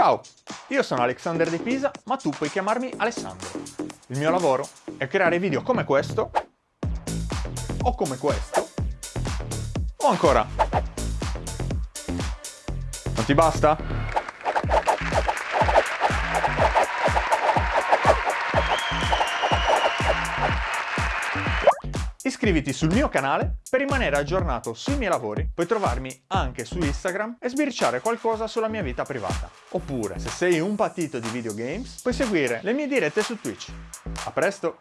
Ciao, io sono Alexander De Pisa, ma tu puoi chiamarmi Alessandro. Il mio lavoro è creare video come questo, o come questo, o ancora. Non ti basta? Iscriviti sul mio canale per rimanere aggiornato sui miei lavori, puoi trovarmi anche su Instagram e sbirciare qualcosa sulla mia vita privata. Oppure, se sei un patito di videogames, puoi seguire le mie dirette su Twitch. A presto!